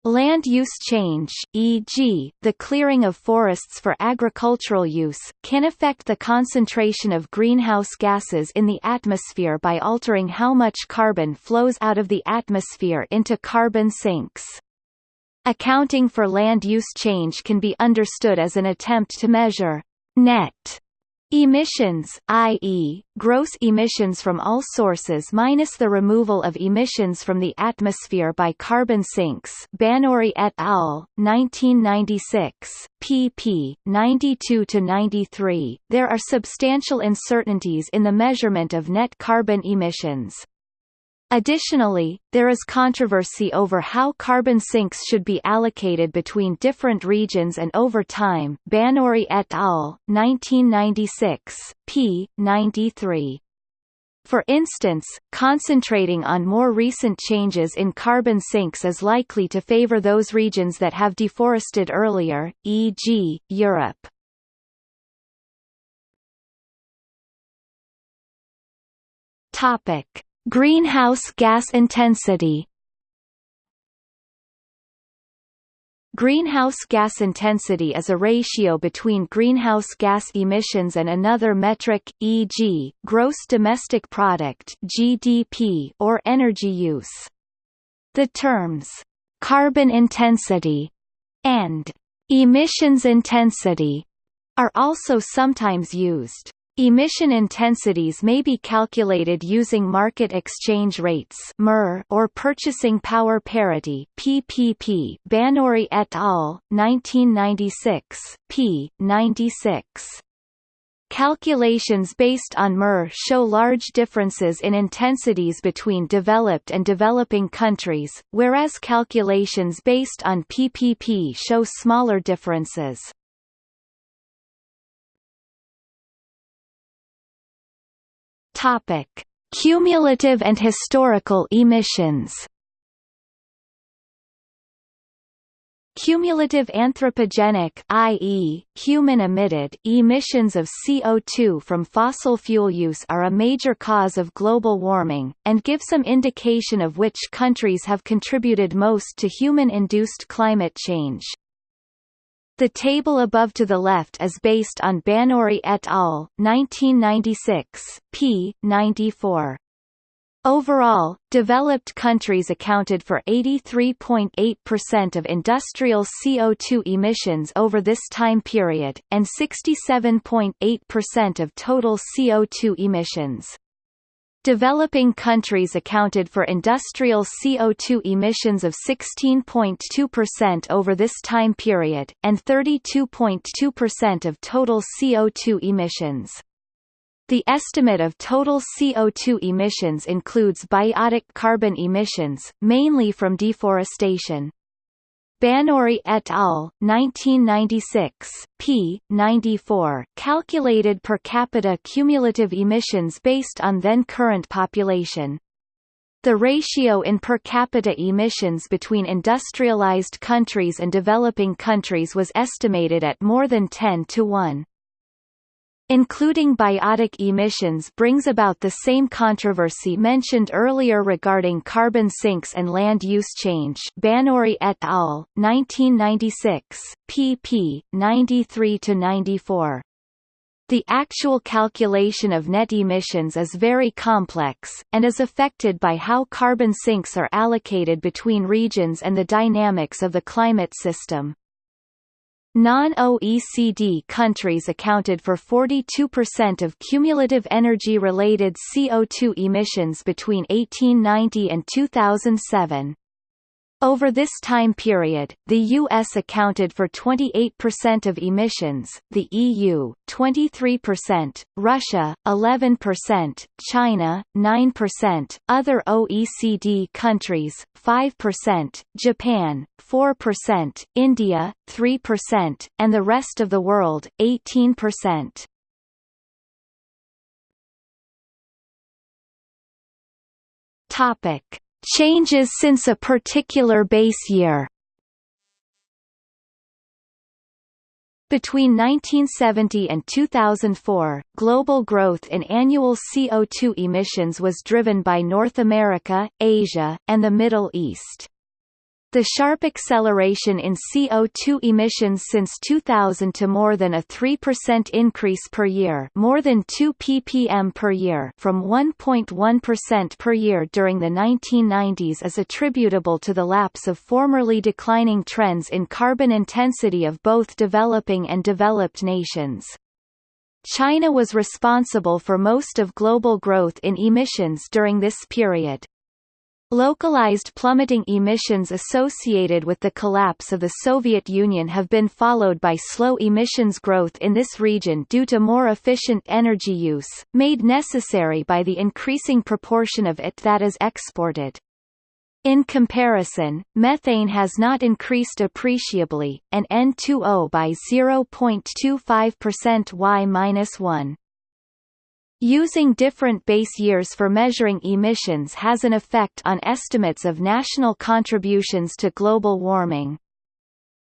Land use change, e.g., the clearing of forests for agricultural use, can affect the concentration of greenhouse gases in the atmosphere by altering how much carbon flows out of the atmosphere into carbon sinks. Accounting for land use change can be understood as an attempt to measure net Emissions, i.e., gross emissions from all sources minus the removal of emissions from the atmosphere by carbon sinks Banuri et al., 1996, pp. 92–93, there are substantial uncertainties in the measurement of net carbon emissions. Additionally, there is controversy over how carbon sinks should be allocated between different regions and over time Banuri et al., 1996, p. 93. For instance, concentrating on more recent changes in carbon sinks is likely to favor those regions that have deforested earlier, e.g., Europe. Topic: Greenhouse gas intensity Greenhouse gas intensity is a ratio between greenhouse gas emissions and another metric, e.g., gross domestic product (GDP) or energy use. The terms carbon intensity and emissions intensity are also sometimes used. Emission intensities may be calculated using market exchange rates or purchasing power parity PPP Banuri et al., 1996, p. 96. Calculations based on MER show large differences in intensities between developed and developing countries, whereas calculations based on PPP show smaller differences. Topic: Cumulative and historical emissions. Cumulative anthropogenic i.e., human-emitted emissions of CO2 from fossil fuel use are a major cause of global warming, and give some indication of which countries have contributed most to human-induced climate change. The table above to the left is based on Banuri et al. 1996, p. 94. Overall, developed countries accounted for 83.8% of industrial CO2 emissions over this time period, and 67.8% of total CO2 emissions. Developing countries accounted for industrial CO2 emissions of 16.2% over this time period, and 32.2% of total CO2 emissions. The estimate of total CO2 emissions includes biotic carbon emissions, mainly from deforestation. Banuri et al. 1996, p. 94, calculated per capita cumulative emissions based on then current population. The ratio in per capita emissions between industrialized countries and developing countries was estimated at more than 10 to 1. Including biotic emissions brings about the same controversy mentioned earlier regarding carbon sinks and land use change Banuri et al., 1996, pp. 93–94. The actual calculation of net emissions is very complex, and is affected by how carbon sinks are allocated between regions and the dynamics of the climate system. Non-OECD countries accounted for 42% of cumulative energy-related CO2 emissions between 1890 and 2007. Over this time period, the U.S. accounted for 28% of emissions, the EU, 23%, Russia, 11%, China, 9%, other OECD countries, 5%, Japan, 4%, India, 3%, and the rest of the world, 18%. Topic Changes since a particular base year Between 1970 and 2004, global growth in annual CO2 emissions was driven by North America, Asia, and the Middle East. The sharp acceleration in CO2 emissions since 2000 to more than a 3% increase per year more than 2 ppm per year from 1.1% per year during the 1990s is attributable to the lapse of formerly declining trends in carbon intensity of both developing and developed nations. China was responsible for most of global growth in emissions during this period. Localized plummeting emissions associated with the collapse of the Soviet Union have been followed by slow emissions growth in this region due to more efficient energy use, made necessary by the increasing proportion of it that is exported. In comparison, methane has not increased appreciably, and N2O by 0.25% Y-1. Using different base years for measuring emissions has an effect on estimates of national contributions to global warming.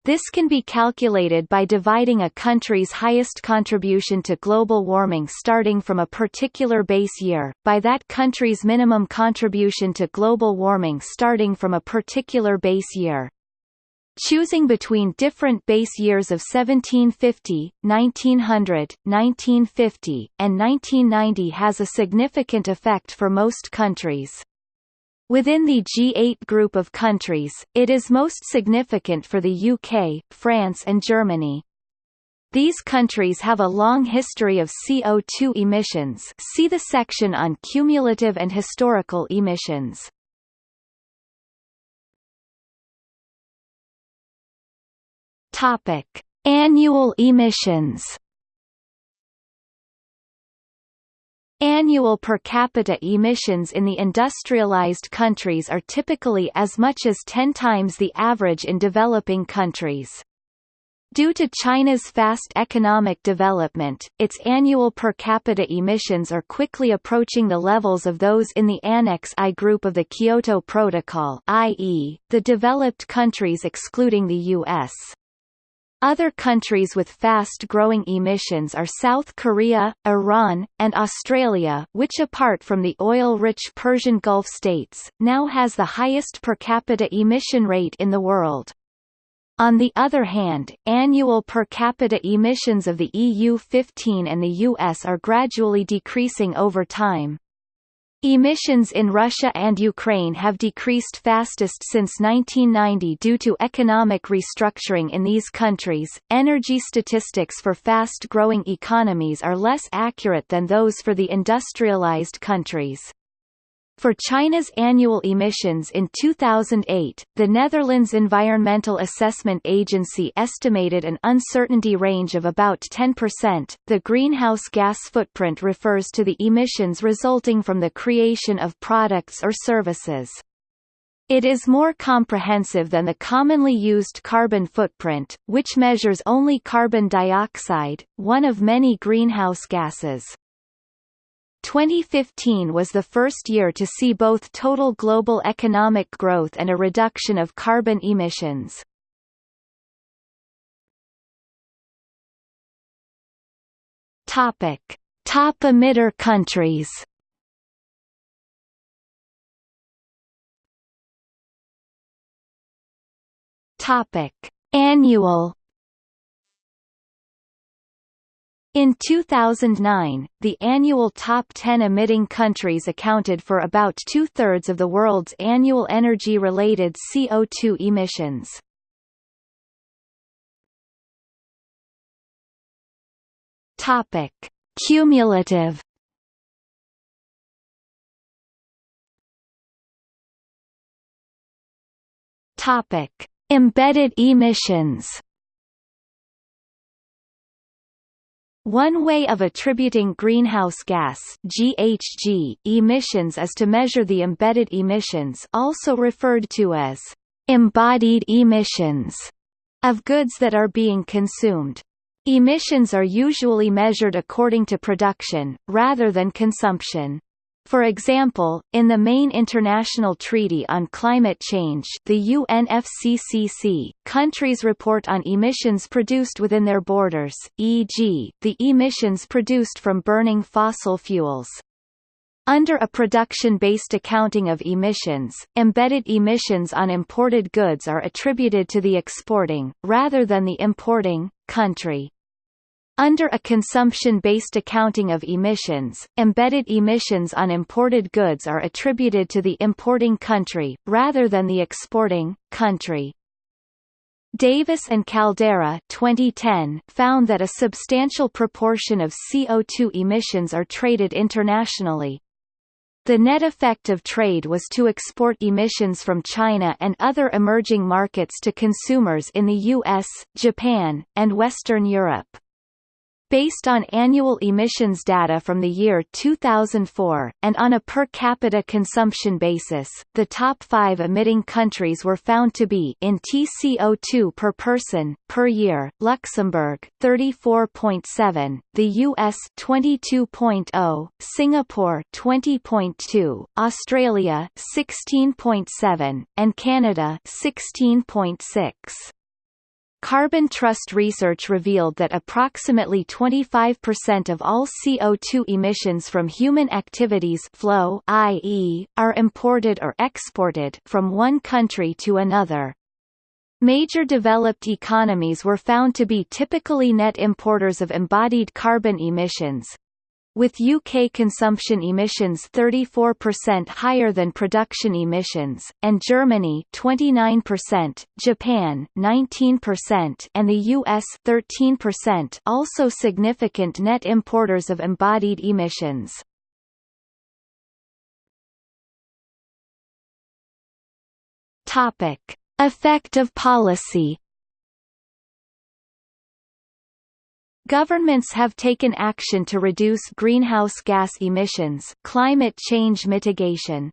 This can be calculated by dividing a country's highest contribution to global warming starting from a particular base year, by that country's minimum contribution to global warming starting from a particular base year. Choosing between different base years of 1750, 1900, 1950, and 1990 has a significant effect for most countries. Within the G8 group of countries, it is most significant for the UK, France and Germany. These countries have a long history of CO2 emissions see the section on cumulative and historical emissions. Topic: Annual emissions. Annual per capita emissions in the industrialized countries are typically as much as 10 times the average in developing countries. Due to China's fast economic development, its annual per capita emissions are quickly approaching the levels of those in the Annex I group of the Kyoto Protocol i.e., the developed countries excluding the U.S. Other countries with fast-growing emissions are South Korea, Iran, and Australia which apart from the oil-rich Persian Gulf states, now has the highest per capita emission rate in the world. On the other hand, annual per capita emissions of the EU-15 and the US are gradually decreasing over time. Emissions in Russia and Ukraine have decreased fastest since 1990 due to economic restructuring in these countries. Energy statistics for fast growing economies are less accurate than those for the industrialized countries. For China's annual emissions in 2008, the Netherlands Environmental Assessment Agency estimated an uncertainty range of about 10%. The greenhouse gas footprint refers to the emissions resulting from the creation of products or services. It is more comprehensive than the commonly used carbon footprint, which measures only carbon dioxide, one of many greenhouse gases. 2015 was the first year to see both total global economic growth and a reduction of carbon emissions. Topic: Top emitter countries. Topic: Annual In 2009, the annual top 10 emitting countries accounted for about two-thirds of the world's annual energy-related CO2 emissions. Topic: Cumulative Topic: Embedded emissions One way of attributing greenhouse gas GHG emissions is to measure the embedded emissions also referred to as embodied emissions of goods that are being consumed. Emissions are usually measured according to production, rather than consumption. For example, in the main international treaty on climate change the UNFCCC, countries report on emissions produced within their borders, e.g., the emissions produced from burning fossil fuels. Under a production-based accounting of emissions, embedded emissions on imported goods are attributed to the exporting, rather than the importing, country. Under a consumption-based accounting of emissions, embedded emissions on imported goods are attributed to the importing country, rather than the exporting, country. Davis and Caldeira 2010 found that a substantial proportion of CO2 emissions are traded internationally, the net effect of trade was to export emissions from China and other emerging markets to consumers in the US, Japan, and Western Europe. Based on annual emissions data from the year 2004, and on a per capita consumption basis, the top five emitting countries were found to be in TCO2 per person, per year, Luxembourg 34.7, the US 22.0, Singapore 20.2, Australia 16.7, and Canada 16.6. Carbon Trust research revealed that approximately 25% of all CO2 emissions from human activities flow i.e., are imported or exported from one country to another. Major developed economies were found to be typically net importers of embodied carbon emissions, with UK consumption emissions 34% higher than production emissions, and Germany 29%, Japan 19% and the US 13% also significant net importers of embodied emissions. Topic: Effect of policy Governments have taken action to reduce greenhouse gas emissions climate change mitigation.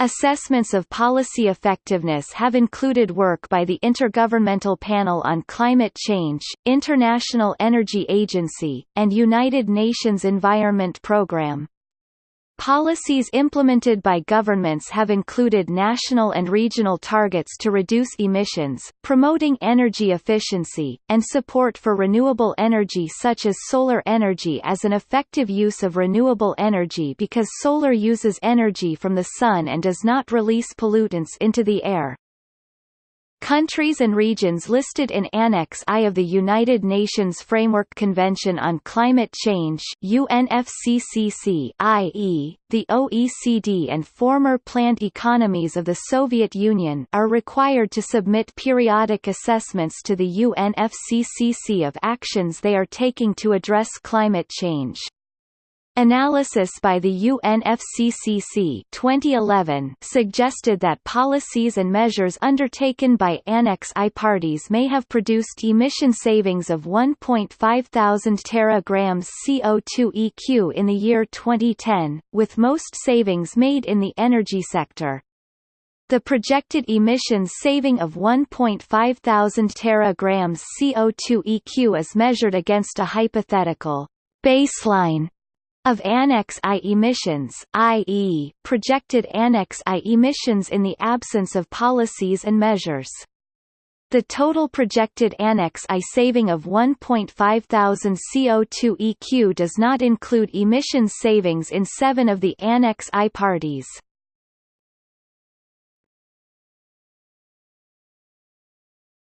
Assessments of policy effectiveness have included work by the Intergovernmental Panel on Climate Change, International Energy Agency, and United Nations Environment Programme. Policies implemented by governments have included national and regional targets to reduce emissions, promoting energy efficiency, and support for renewable energy such as solar energy as an effective use of renewable energy because solar uses energy from the sun and does not release pollutants into the air. Countries and regions listed in Annex I of the United Nations Framework Convention on Climate Change UNFCCC i.e., the OECD and former planned economies of the Soviet Union are required to submit periodic assessments to the UNFCCC of actions they are taking to address climate change. Analysis by the UNFCCC 2011 suggested that policies and measures undertaken by Annex I parties may have produced emission savings of 1.5 thousand teragrams CO2 EQ in the year 2010, with most savings made in the energy sector. The projected emissions saving of 1.5 thousand teragrams CO2 EQ is measured against a hypothetical baseline of Annex I emissions i.e., projected Annex I emissions in the absence of policies and measures. The total projected Annex I saving of 1.5 thousand CO2 EQ does not include emission savings in seven of the Annex I parties.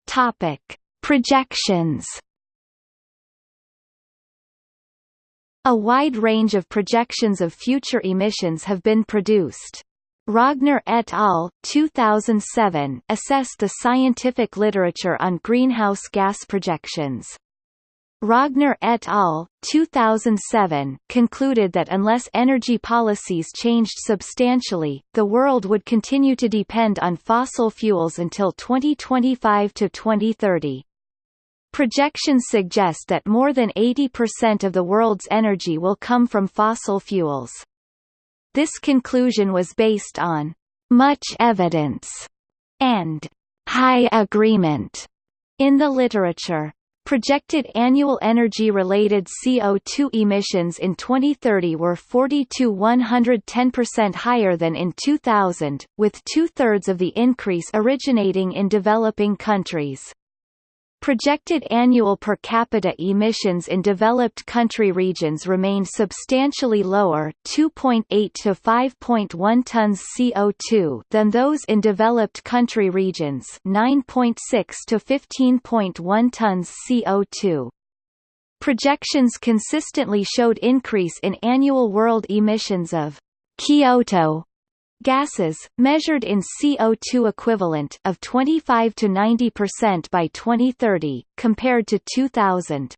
Topic. Projections A wide range of projections of future emissions have been produced. Rogner et al. 2007 assessed the scientific literature on greenhouse gas projections. Rogner et al. 2007 concluded that unless energy policies changed substantially, the world would continue to depend on fossil fuels until 2025 to 2030. Projections suggest that more than 80% of the world's energy will come from fossil fuels. This conclusion was based on much evidence and high agreement in the literature. Projected annual energy-related CO2 emissions in 2030 were 40 to 110% higher than in 2000, with two-thirds of the increase originating in developing countries. Projected annual per capita emissions in developed country regions remain substantially lower 2.8 to 5.1 tons CO2 than those in developed country regions 9.6 to 15.1 tons CO2. Projections consistently showed increase in annual world emissions of Kyoto Gases, measured in CO2 equivalent of 25 to 90% by 2030, compared to 2000.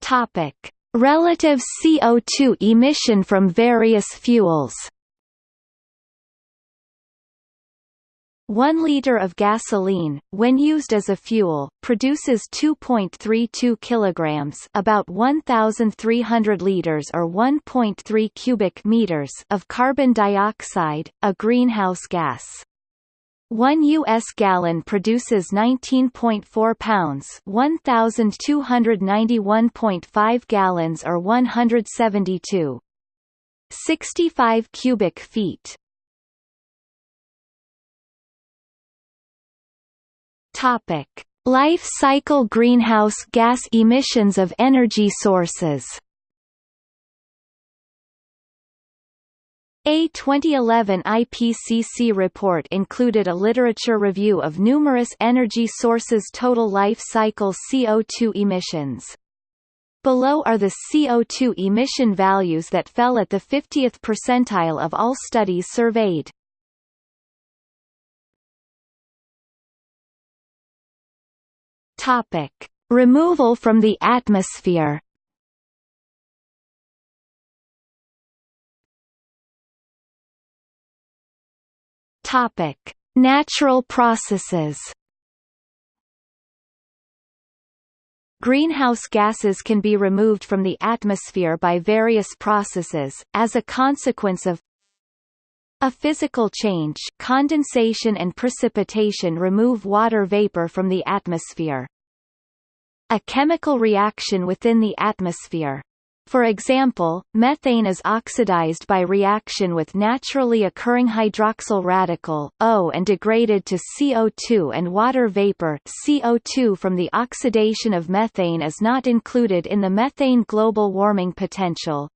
Topic: Relative CO2 emission from various fuels. 1 liter of gasoline, when used as a fuel, produces 2.32 kilograms, about 1300 liters or 1.3 cubic meters of carbon dioxide, a greenhouse gas. 1 U.S. gallon produces 19.4 pounds 1,291.5 gallons or 172. 65 cubic feet Topic: Life cycle greenhouse gas emissions of energy sources. A 2011 IPCC report included a literature review of numerous energy sources' total life cycle CO2 emissions. Below are the CO2 emission values that fell at the 50th percentile of all studies surveyed. Topic: Removal from the atmosphere. Topic: Natural processes. Greenhouse gases can be removed from the atmosphere by various processes, as a consequence of a physical change condensation and precipitation remove water vapor from the atmosphere. A chemical reaction within the atmosphere. For example, methane is oxidized by reaction with naturally occurring hydroxyl radical O and degraded to CO2 and water vapor CO2 from the oxidation of methane is not included in the methane global warming potential.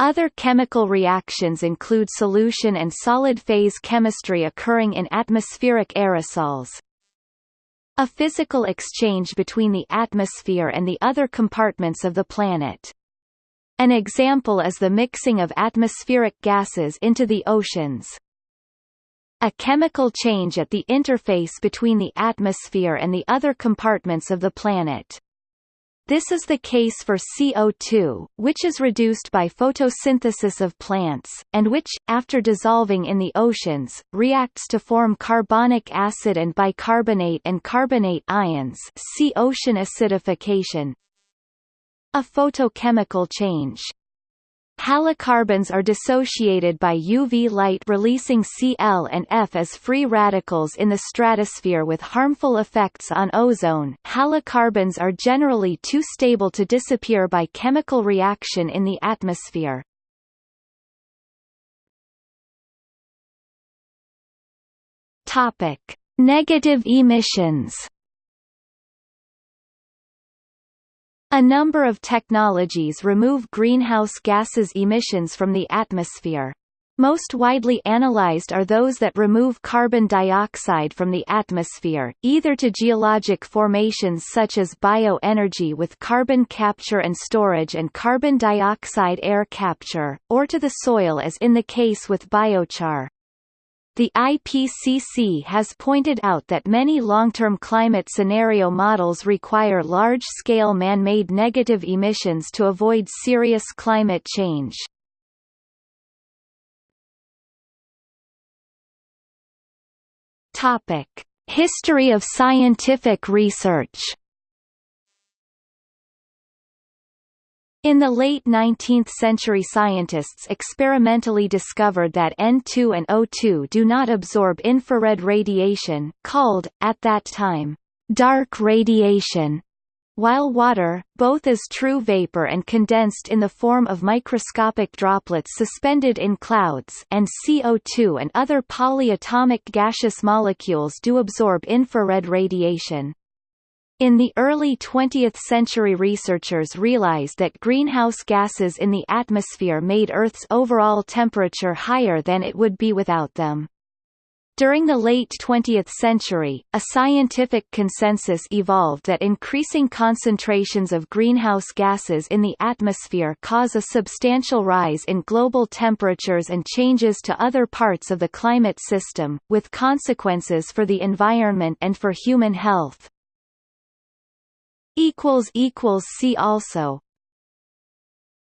Other chemical reactions include solution and solid phase chemistry occurring in atmospheric aerosols. A physical exchange between the atmosphere and the other compartments of the planet. An example is the mixing of atmospheric gases into the oceans. A chemical change at the interface between the atmosphere and the other compartments of the planet. This is the case for CO2, which is reduced by photosynthesis of plants, and which, after dissolving in the oceans, reacts to form carbonic acid and bicarbonate and carbonate ions see ocean acidification. A photochemical change Halocarbons are dissociated by UV light releasing Cl and F as free radicals in the stratosphere with harmful effects on ozone. Halocarbons are generally too stable to disappear by chemical reaction in the atmosphere. Topic: Negative emissions. A number of technologies remove greenhouse gases emissions from the atmosphere. Most widely analyzed are those that remove carbon dioxide from the atmosphere, either to geologic formations such as bioenergy with carbon capture and storage and carbon dioxide air capture, or to the soil as in the case with biochar. The IPCC has pointed out that many long-term climate scenario models require large-scale man-made negative emissions to avoid serious climate change. History of scientific research In the late 19th century scientists experimentally discovered that N2 and O2 do not absorb infrared radiation called, at that time, dark radiation, while water, both as true vapor and condensed in the form of microscopic droplets suspended in clouds and CO2 and other polyatomic gaseous molecules do absorb infrared radiation. In the early 20th century researchers realized that greenhouse gases in the atmosphere made Earth's overall temperature higher than it would be without them. During the late 20th century, a scientific consensus evolved that increasing concentrations of greenhouse gases in the atmosphere cause a substantial rise in global temperatures and changes to other parts of the climate system, with consequences for the environment and for human health. See also